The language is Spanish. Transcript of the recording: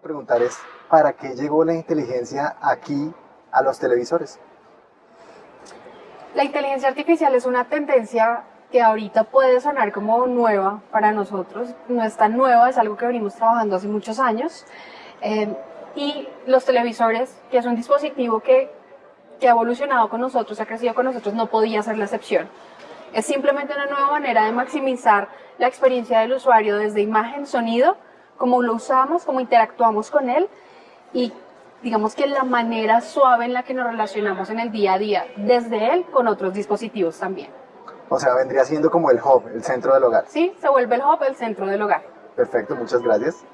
preguntar es, ¿para qué llegó la inteligencia aquí a los televisores? La inteligencia artificial es una tendencia que ahorita puede sonar como nueva para nosotros, no es tan nueva, es algo que venimos trabajando hace muchos años. Eh, y los televisores, que es un dispositivo que, que ha evolucionado con nosotros, ha crecido con nosotros, no podía ser la excepción. Es simplemente una nueva manera de maximizar la experiencia del usuario desde imagen, sonido, cómo lo usamos, cómo interactuamos con él y digamos que la manera suave en la que nos relacionamos en el día a día desde él con otros dispositivos también. O sea, vendría siendo como el hub, el centro del hogar. Sí, se vuelve el hub, el centro del hogar. Perfecto, muchas gracias.